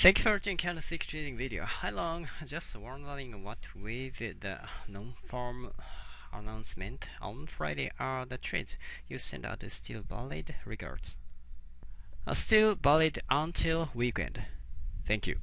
Thank you for watching candlestick trading video. Hi long, just wondering what with the non-farm announcement on Friday are the trades you send out still valid? Regards. Still valid until weekend. Thank you.